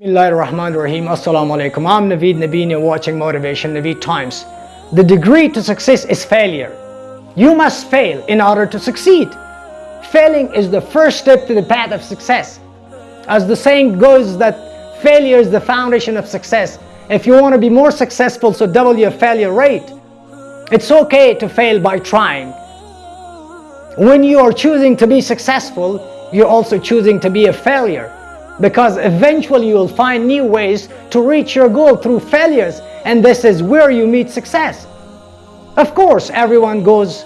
Bismillahirrahmanirrahim. Assalamu alaikum. I'm Naveed Nabini watching Motivation Naveed Times. The degree to success is failure. You must fail in order to succeed. Failing is the first step to the path of success. As the saying goes that failure is the foundation of success. If you want to be more successful, so double your failure rate. It's okay to fail by trying. When you are choosing to be successful, you're also choosing to be a failure because eventually you will find new ways to reach your goal through failures and this is where you meet success. Of course, everyone goes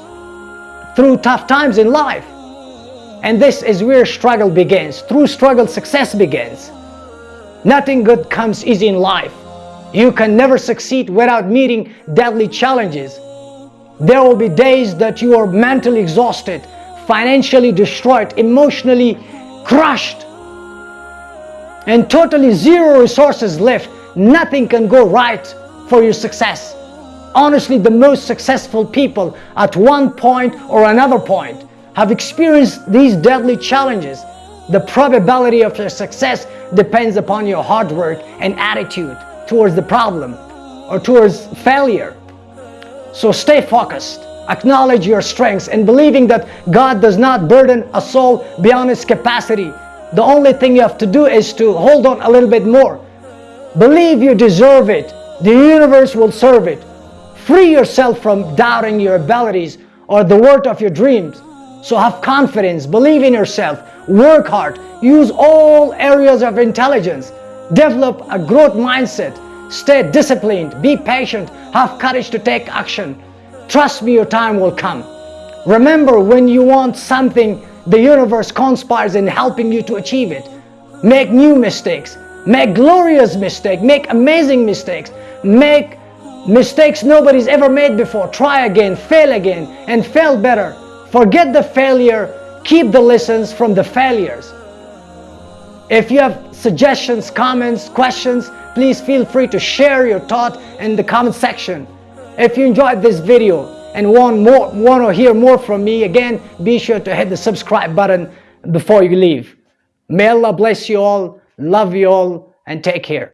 through tough times in life and this is where struggle begins. Through struggle, success begins. Nothing good comes easy in life. You can never succeed without meeting deadly challenges. There will be days that you are mentally exhausted, financially destroyed, emotionally crushed, and totally zero resources left, nothing can go right for your success. Honestly, the most successful people at one point or another point have experienced these deadly challenges. The probability of your success depends upon your hard work and attitude towards the problem or towards failure. So stay focused, acknowledge your strengths and believing that God does not burden a soul beyond its capacity the only thing you have to do is to hold on a little bit more. Believe you deserve it. The universe will serve it. Free yourself from doubting your abilities or the worth of your dreams. So have confidence, believe in yourself, work hard, use all areas of intelligence, develop a growth mindset, stay disciplined, be patient, have courage to take action. Trust me, your time will come. Remember, when you want something the universe conspires in helping you to achieve it. Make new mistakes, make glorious mistakes, make amazing mistakes, make mistakes nobody's ever made before. Try again, fail again, and fail better. Forget the failure, keep the lessons from the failures. If you have suggestions, comments, questions, please feel free to share your thought in the comment section. If you enjoyed this video, and want more want to hear more from me. Again be sure to hit the subscribe button before you leave. May allah bless you all love you all and take care